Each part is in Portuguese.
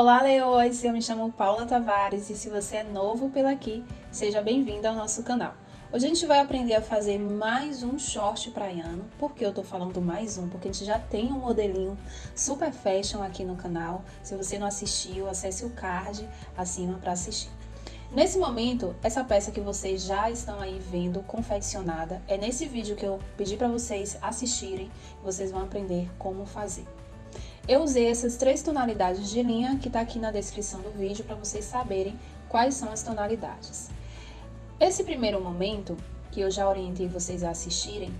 Olá, leões! Eu me chamo Paula Tavares e se você é novo por aqui, seja bem-vindo ao nosso canal. Hoje a gente vai aprender a fazer mais um short praiano. Por que eu tô falando mais um? Porque a gente já tem um modelinho super fashion aqui no canal. Se você não assistiu, acesse o card acima para assistir. Nesse momento, essa peça que vocês já estão aí vendo confeccionada, é nesse vídeo que eu pedi para vocês assistirem, vocês vão aprender como fazer. Eu usei essas três tonalidades de linha que está aqui na descrição do vídeo para vocês saberem quais são as tonalidades. Esse primeiro momento, que eu já orientei vocês a assistirem,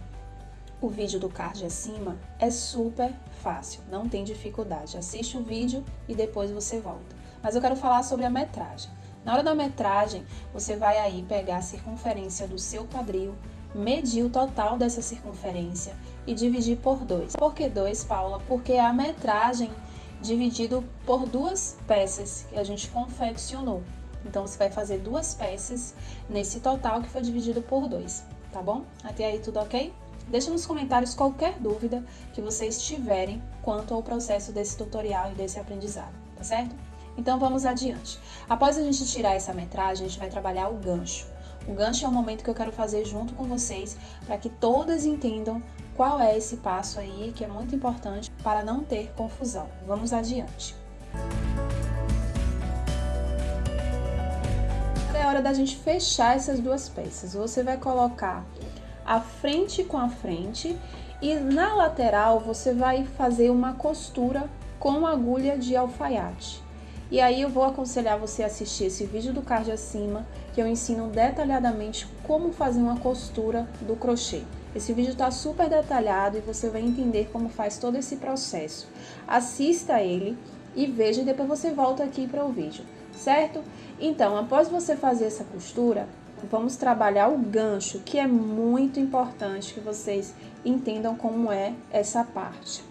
o vídeo do card acima, é super fácil, não tem dificuldade. Assiste o vídeo e depois você volta. Mas eu quero falar sobre a metragem. Na hora da metragem, você vai aí pegar a circunferência do seu quadril, medir o total dessa circunferência e dividir por 2. Por que 2, Paula? Porque a metragem dividido por duas peças que a gente confeccionou. Então, você vai fazer duas peças nesse total que foi dividido por 2, tá bom? Até aí tudo ok? Deixa nos comentários qualquer dúvida que vocês tiverem quanto ao processo desse tutorial e desse aprendizado, tá certo? Então vamos adiante. Após a gente tirar essa metragem, a gente vai trabalhar o gancho. O gancho é o momento que eu quero fazer junto com vocês para que todas entendam qual é esse passo aí que é muito importante para não ter confusão. Vamos adiante. É hora da gente fechar essas duas peças. Você vai colocar a frente com a frente e na lateral você vai fazer uma costura com agulha de alfaiate. E aí eu vou aconselhar você a assistir esse vídeo do card acima, que eu ensino detalhadamente como fazer uma costura do crochê. Esse vídeo está super detalhado e você vai entender como faz todo esse processo. Assista ele e veja e depois você volta aqui para o vídeo, certo? Então, após você fazer essa costura, vamos trabalhar o gancho, que é muito importante que vocês entendam como é essa parte.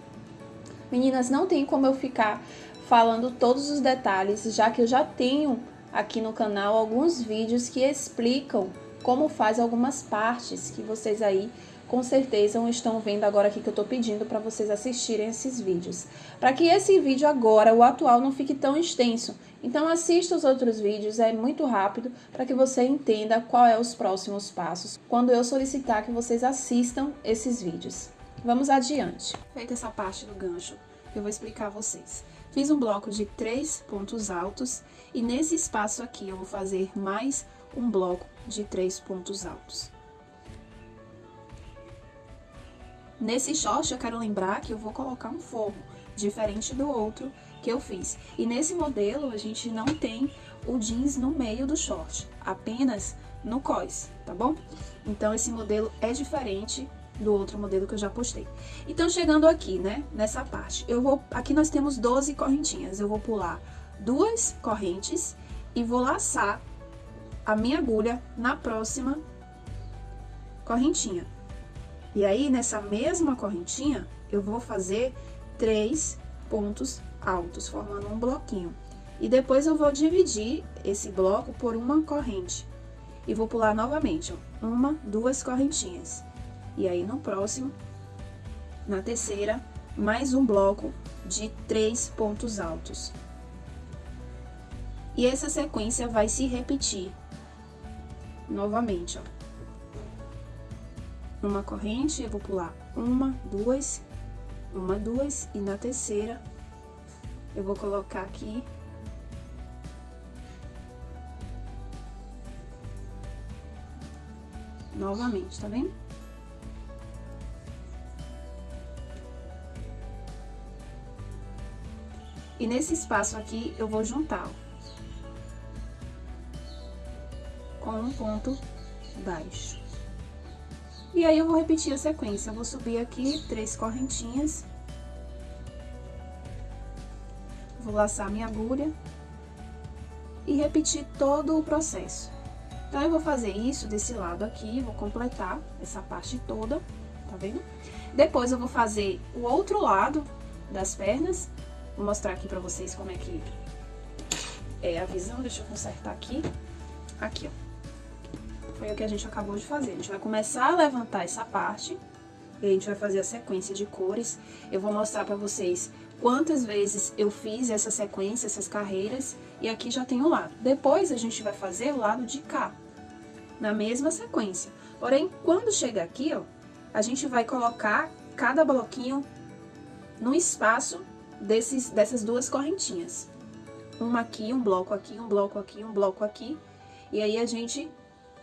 Meninas, não tem como eu ficar falando todos os detalhes, já que eu já tenho aqui no canal alguns vídeos que explicam como faz algumas partes que vocês aí com certeza estão vendo agora aqui que eu tô pedindo para vocês assistirem esses vídeos. Para que esse vídeo agora, o atual, não fique tão extenso. Então assista os outros vídeos, é muito rápido, para que você entenda qual é os próximos passos, quando eu solicitar que vocês assistam esses vídeos. Vamos adiante. Feita essa parte do gancho, eu vou explicar a vocês. Fiz um bloco de três pontos altos e nesse espaço aqui eu vou fazer mais um bloco de três pontos altos. Nesse short eu quero lembrar que eu vou colocar um forro, diferente do outro que eu fiz. E nesse modelo a gente não tem o jeans no meio do short, apenas no cós, tá bom? Então esse modelo é diferente do outro modelo que eu já postei. Então, chegando aqui, né, nessa parte, eu vou, aqui nós temos 12 correntinhas, eu vou pular duas correntes e vou laçar a minha agulha na próxima correntinha. E aí, nessa mesma correntinha, eu vou fazer três pontos altos, formando um bloquinho. E depois eu vou dividir esse bloco por uma corrente. E vou pular novamente, ó, uma, duas correntinhas. E aí, no próximo, na terceira, mais um bloco de três pontos altos. E essa sequência vai se repetir novamente, ó. Uma corrente, eu vou pular uma, duas, uma, duas, e na terceira, eu vou colocar aqui novamente, tá vendo? E nesse espaço aqui, eu vou juntar, ó, com um ponto baixo. E aí, eu vou repetir a sequência. Eu vou subir aqui três correntinhas. Vou laçar minha agulha. E repetir todo o processo. Então, eu vou fazer isso desse lado aqui, vou completar essa parte toda, tá vendo? Depois, eu vou fazer o outro lado das pernas Vou mostrar aqui pra vocês como é que é a visão. Deixa eu consertar aqui. Aqui, ó. Foi o que a gente acabou de fazer. A gente vai começar a levantar essa parte. E a gente vai fazer a sequência de cores. Eu vou mostrar pra vocês quantas vezes eu fiz essa sequência, essas carreiras, e aqui já tem o lado. Depois a gente vai fazer o lado de cá, na mesma sequência. Porém, quando chega aqui, ó, a gente vai colocar cada bloquinho no espaço desses, dessas duas correntinhas. Uma aqui, um bloco aqui, um bloco aqui, um bloco aqui. E aí a gente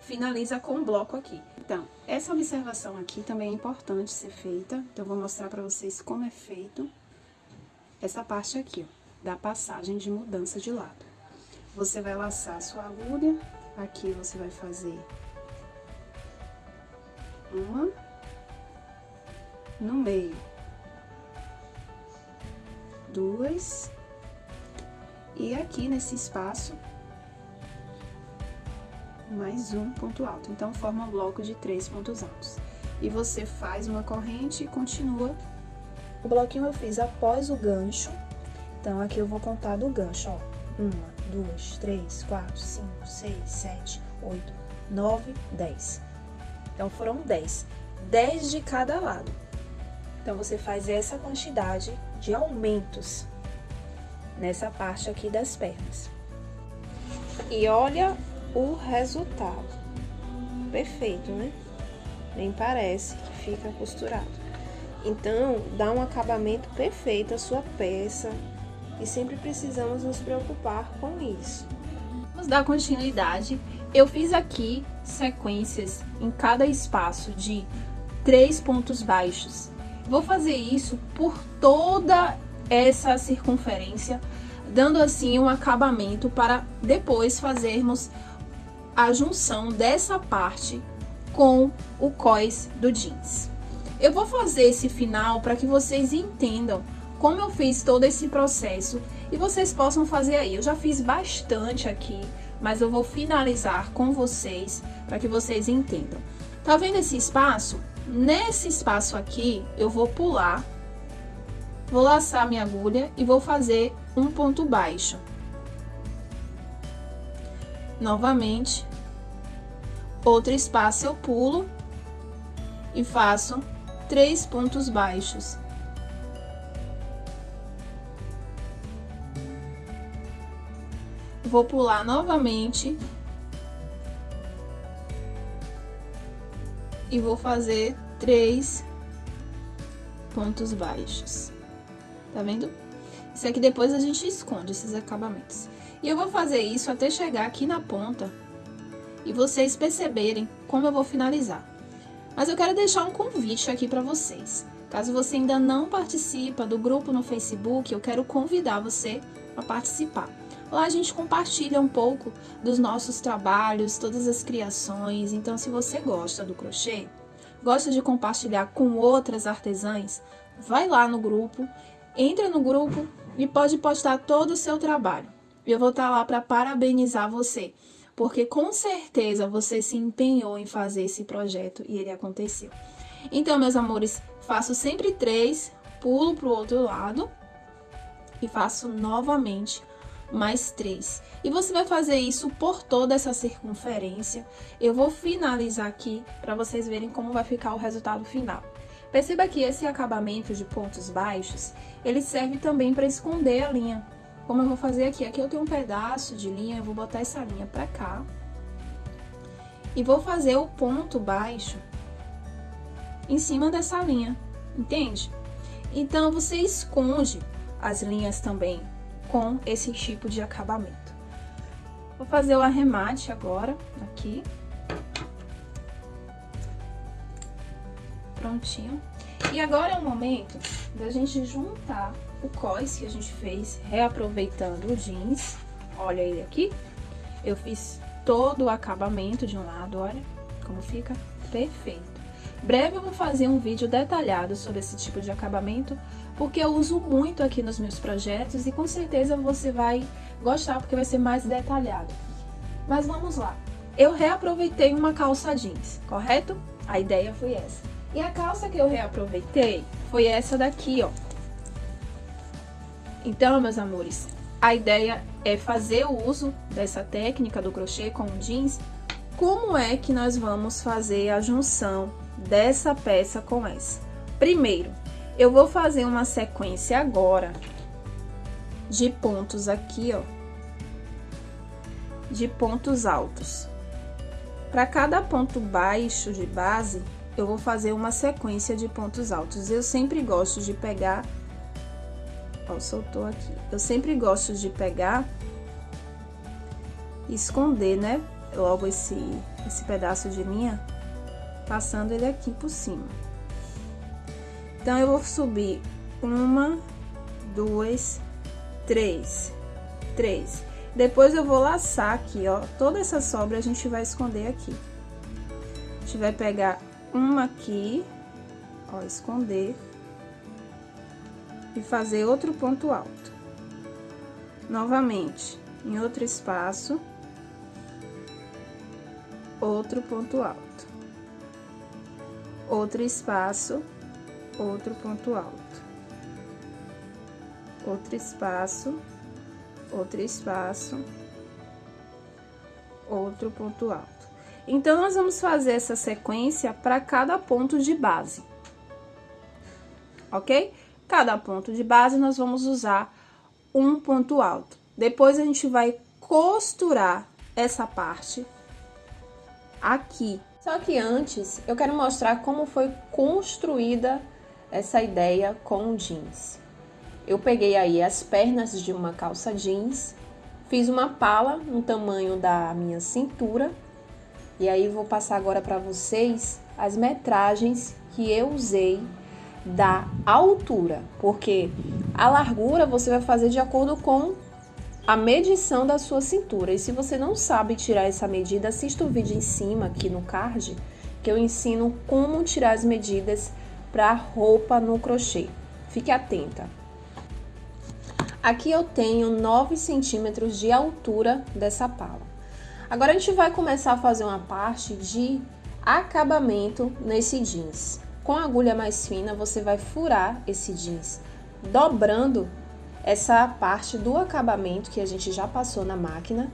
finaliza com um bloco aqui. Então, essa observação aqui também é importante ser feita. Então, eu vou mostrar para vocês como é feito essa parte aqui, ó, da passagem de mudança de lado. Você vai laçar a sua agulha, aqui você vai fazer uma no meio, duas, e aqui nesse espaço, mais um ponto alto. Então, forma um bloco de três pontos altos. E você faz uma corrente e continua. O bloquinho eu fiz após o gancho. Então, aqui eu vou contar do gancho, ó. Uma, duas, três, quatro, cinco, seis, sete, oito, nove, dez. Então, foram dez. Dez de cada lado. Então, você faz essa quantidade de aumentos nessa parte aqui das pernas. E olha o resultado. Perfeito, né? Nem parece que fica costurado. Então, dá um acabamento perfeito a sua peça e sempre precisamos nos preocupar com isso. Vamos dar continuidade. Eu fiz aqui sequências em cada espaço de três pontos baixos Vou fazer isso por toda essa circunferência, dando assim um acabamento para depois fazermos a junção dessa parte com o cós do jeans. Eu vou fazer esse final para que vocês entendam como eu fiz todo esse processo e vocês possam fazer aí. Eu já fiz bastante aqui, mas eu vou finalizar com vocês para que vocês entendam. Tá vendo esse espaço? Nesse espaço aqui, eu vou pular, vou laçar minha agulha e vou fazer um ponto baixo. Novamente, outro espaço eu pulo e faço três pontos baixos. Vou pular novamente e vou fazer três pontos baixos. Tá vendo? Isso aqui depois a gente esconde esses acabamentos. E eu vou fazer isso até chegar aqui na ponta e vocês perceberem como eu vou finalizar. Mas eu quero deixar um convite aqui para vocês. Caso você ainda não participa do grupo no Facebook, eu quero convidar você a participar. Lá a gente compartilha um pouco dos nossos trabalhos, todas as criações. Então, se você gosta do crochê, gosta de compartilhar com outras artesãs, vai lá no grupo, entra no grupo e pode postar todo o seu trabalho. Eu vou estar lá para parabenizar você, porque com certeza você se empenhou em fazer esse projeto e ele aconteceu. Então, meus amores, faço sempre três, pulo para o outro lado e faço novamente mais 3. E você vai fazer isso por toda essa circunferência. Eu vou finalizar aqui para vocês verem como vai ficar o resultado final. Perceba que esse acabamento de pontos baixos, ele serve também para esconder a linha. Como eu vou fazer aqui? Aqui eu tenho um pedaço de linha, eu vou botar essa linha para cá. E vou fazer o ponto baixo em cima dessa linha, entende? Então, você esconde as linhas também com esse tipo de acabamento. Vou fazer o arremate agora, aqui. Prontinho. E agora é o momento da gente juntar o cós que a gente fez, reaproveitando o jeans. Olha ele aqui. Eu fiz todo o acabamento de um lado, olha como fica perfeito. Breve eu vou fazer um vídeo detalhado sobre esse tipo de acabamento, porque eu uso muito aqui nos meus projetos e com certeza você vai gostar porque vai ser mais detalhado. Mas vamos lá. Eu reaproveitei uma calça jeans, correto? A ideia foi essa. E a calça que eu reaproveitei foi essa daqui, ó. Então, meus amores, a ideia é fazer o uso dessa técnica do crochê com jeans. Como é que nós vamos fazer a junção dessa peça com essa? Primeiro, Eu vou fazer uma sequência agora de pontos aqui, ó, de pontos altos. Para cada ponto baixo de base, eu vou fazer uma sequência de pontos altos. Eu sempre gosto de pegar... Ó, soltou aqui. Eu sempre gosto de pegar esconder, né? Logo esse, esse pedaço de linha, passando ele aqui por cima. Então, eu vou subir uma, duas, três, três. Depois eu vou laçar aqui, ó, toda essa sobra a gente vai esconder aqui. A gente vai pegar uma aqui, ó, esconder e fazer outro ponto alto. Novamente, em outro espaço, outro ponto alto. Outro espaço, outro ponto alto. Outro espaço, outro espaço, outro ponto alto. Então, nós vamos fazer essa sequência para cada ponto de base, ok? Cada ponto de base, nós vamos usar um ponto alto. Depois, a gente vai costurar essa parte aqui. Só que antes, eu quero mostrar como foi construída essa ideia com jeans. Eu peguei aí as pernas de uma calça jeans, fiz uma pala no tamanho da minha cintura e aí vou passar agora para vocês as metragens que eu usei da altura, porque a largura você vai fazer de acordo com a medição da sua cintura. E se você não sabe tirar essa medida, assista o vídeo em cima aqui no card, que eu ensino como tirar as medidas para roupa no crochê. Fique atenta. Aqui eu tenho 9 centímetros de altura dessa pala. Agora a gente vai começar a fazer uma parte de acabamento nesse jeans. Com a agulha mais fina, você vai furar esse jeans, dobrando essa parte do acabamento que a gente já passou na máquina.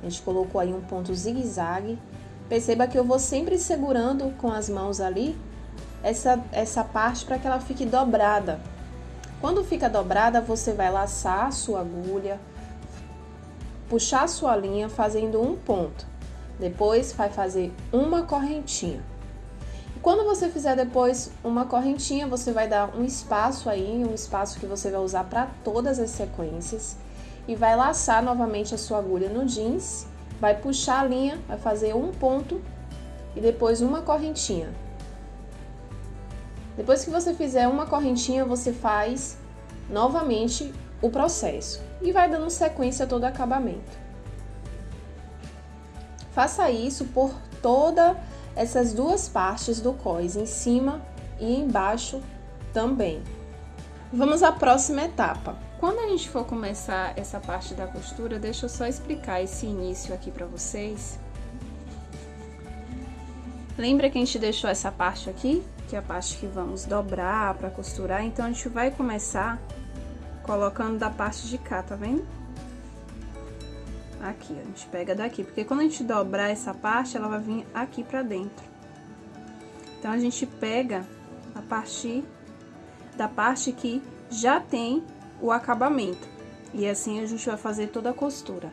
A gente colocou aí um ponto zigue-zague. Perceba que eu vou sempre segurando com as mãos ali essa, essa parte para que ela fique dobrada. Quando fica dobrada, você vai laçar a sua agulha, puxar a sua linha fazendo um ponto. Depois vai fazer uma correntinha. E quando você fizer depois uma correntinha, você vai dar um espaço aí, um espaço que você vai usar para todas as sequências e vai laçar novamente a sua agulha no jeans, vai puxar a linha, vai fazer um ponto e depois uma correntinha. Depois que você fizer uma correntinha, você faz novamente o processo e vai dando sequência a todo acabamento. Faça isso por toda essas duas partes do cós, em cima e embaixo também. Vamos à próxima etapa. Quando a gente for começar essa parte da costura, deixa eu só explicar esse início aqui para vocês. Lembra que a gente deixou essa parte aqui? Que é a parte que vamos dobrar para costurar. Então, a gente vai começar colocando da parte de cá, tá vendo? Aqui, a gente pega daqui, porque quando a gente dobrar essa parte, ela vai vir aqui pra dentro. Então, a gente pega a partir da parte que já tem o acabamento. E assim a gente vai fazer toda a costura.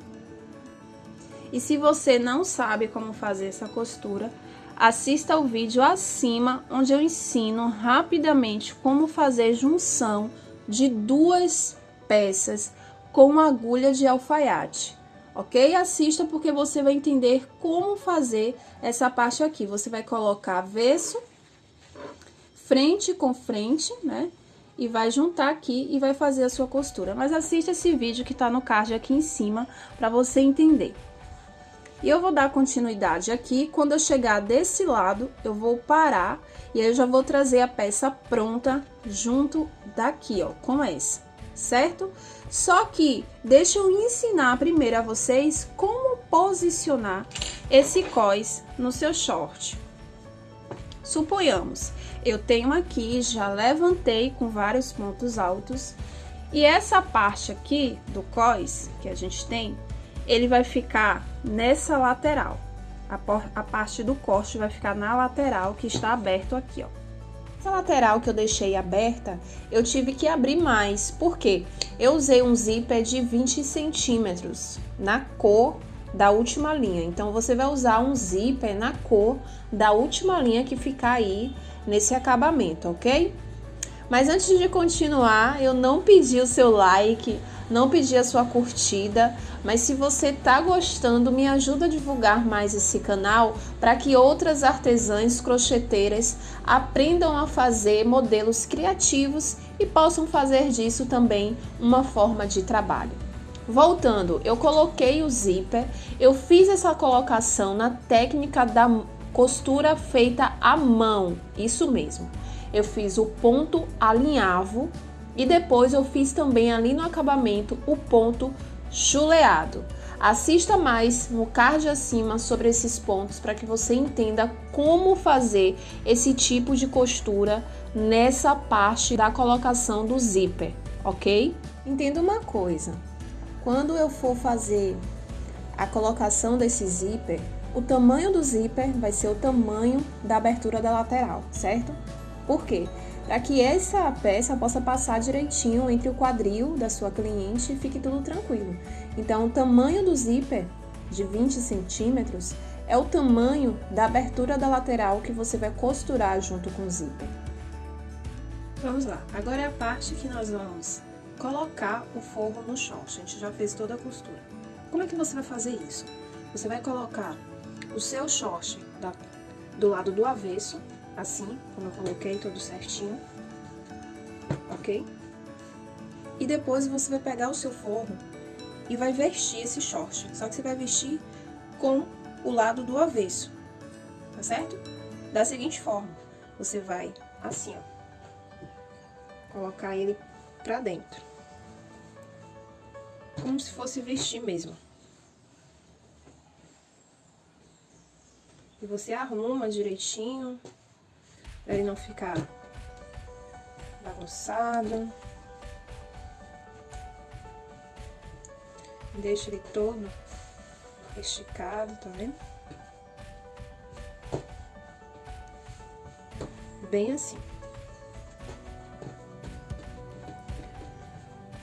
E se você não sabe como fazer essa costura, assista o vídeo acima, onde eu ensino rapidamente como fazer junção de duas peças com agulha de alfaiate, ok? Assista porque você vai entender como fazer essa parte aqui. Você vai colocar avesso, frente com frente, né? E vai juntar aqui e vai fazer a sua costura. Mas assista esse vídeo que tá no card aqui em cima para você entender. E eu vou dar continuidade aqui, quando eu chegar desse lado, eu vou parar e aí eu já vou trazer a peça pronta junto daqui, ó, com essa, certo? Só que deixa eu ensinar primeiro a vocês como posicionar esse cós no seu short. Suponhamos, eu tenho aqui, já levantei com vários pontos altos, e essa parte aqui do cós que a gente tem, ele vai ficar nessa lateral, a, a parte do corte vai ficar na lateral que está aberto aqui, ó. Essa lateral que eu deixei aberta, eu tive que abrir mais, porque eu usei um zíper de 20 centímetros na cor da última linha. Então, você vai usar um zíper na cor da última linha que ficar aí nesse acabamento, ok? Mas antes de continuar, eu não pedi o seu like, não pedi a sua curtida, mas se você tá gostando, me ajuda a divulgar mais esse canal para que outras artesãs crocheteiras aprendam a fazer modelos criativos e possam fazer disso também uma forma de trabalho. Voltando, eu coloquei o zíper, eu fiz essa colocação na técnica da costura feita à mão, isso mesmo. Eu fiz o ponto alinhavo e depois eu fiz também ali no acabamento o ponto chuleado. Assista mais no card acima sobre esses pontos para que você entenda como fazer esse tipo de costura nessa parte da colocação do zíper, ok? Entenda uma coisa, quando eu for fazer a colocação desse zíper, o tamanho do zíper vai ser o tamanho da abertura da lateral, certo? Por quê? Para que essa peça possa passar direitinho entre o quadril da sua cliente e fique tudo tranquilo. Então, o tamanho do zíper de 20 centímetros é o tamanho da abertura da lateral que você vai costurar junto com o zíper. Vamos lá, agora é a parte que nós vamos colocar o forro no short. A gente já fez toda a costura. Como é que você vai fazer isso? Você vai colocar o seu short da, do lado do avesso, assim, como eu coloquei, tudo certinho, ok? E depois você vai pegar o seu forro e vai vestir esse short, só que você vai vestir com o lado do avesso, tá certo? Da seguinte forma, você vai assim, ó, colocar ele pra dentro. Como se fosse vestir mesmo. E você arruma direitinho, pra ele não ficar bagunçado. Deixa ele todo esticado, tá vendo? Bem assim.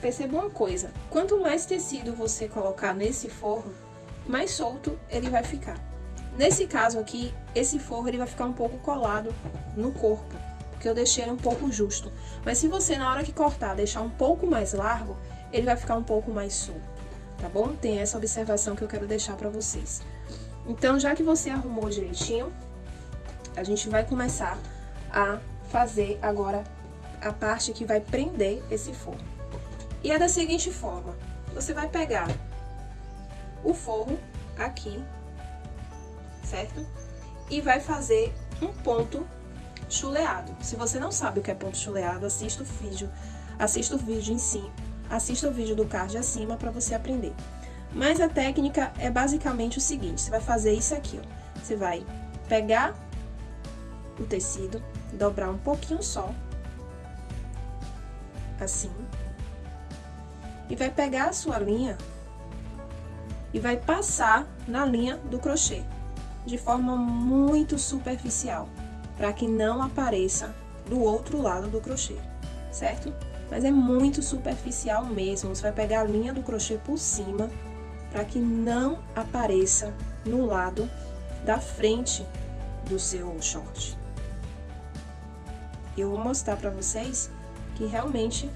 Perceba uma coisa, quanto mais tecido você colocar nesse forro, mais solto ele vai ficar. Nesse caso aqui, esse forro ele vai ficar um pouco colado no corpo, porque eu deixei ele um pouco justo. Mas se você, na hora que cortar, deixar um pouco mais largo, ele vai ficar um pouco mais solto, tá bom? Tem essa observação que eu quero deixar pra vocês. Então, já que você arrumou direitinho, a gente vai começar a fazer agora a parte que vai prender esse forro. E é da seguinte forma, você vai pegar o forro aqui certo? E vai fazer um ponto chuleado. Se você não sabe o que é ponto chuleado, assista o vídeo, assista o vídeo em si, assista o vídeo do card acima para você aprender. Mas a técnica é basicamente o seguinte, você vai fazer isso aqui, ó. Você vai pegar o tecido, dobrar um pouquinho só, assim, e vai pegar a sua linha e vai passar na linha do crochê de forma muito superficial, para que não apareça do outro lado do crochê, certo? Mas é muito superficial mesmo, você vai pegar a linha do crochê por cima, para que não apareça no lado da frente do seu short. Eu vou mostrar para vocês que realmente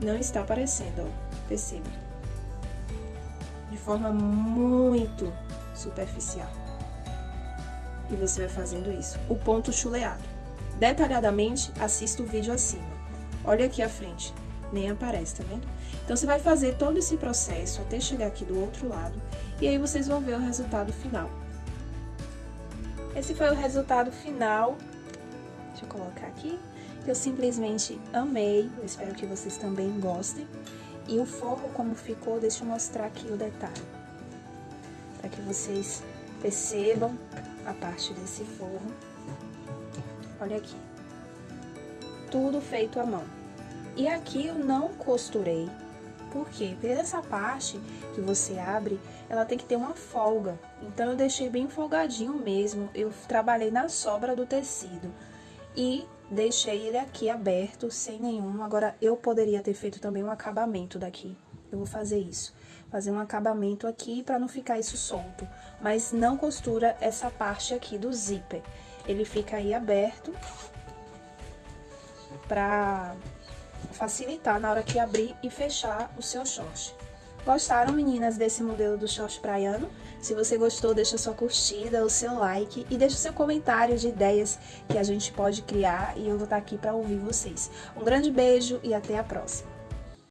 não está aparecendo, ó, perceba. De forma muito superficial. E você vai fazendo isso. O ponto chuleado. Detalhadamente, assista o vídeo acima. Olha aqui à frente, nem aparece, tá vendo? Então, você vai fazer todo esse processo até chegar aqui do outro lado, e aí vocês vão ver o resultado final. Esse foi o resultado final. Deixa eu colocar aqui. Eu simplesmente amei, eu espero que vocês também gostem. E o forro como ficou, deixa eu mostrar aqui o detalhe para que vocês percebam a parte desse forro. Olha aqui. Tudo feito à mão. E aqui eu não costurei, porque essa parte que você abre, ela tem que ter uma folga. Então, eu deixei bem folgadinho mesmo, eu trabalhei na sobra do tecido. e deixei ele aqui aberto, sem nenhum. Agora, eu poderia ter feito também um acabamento daqui. Eu vou fazer isso. Fazer um acabamento aqui para não ficar isso solto. Mas não costura essa parte aqui do zíper. Ele fica aí aberto para facilitar na hora que abrir e fechar o seu short. Gostaram, meninas, desse modelo do short praiano? Se você gostou, deixa sua curtida, o seu like e deixa o seu comentário de ideias que a gente pode criar e eu vou estar aqui para ouvir vocês. Um grande beijo e até a próxima!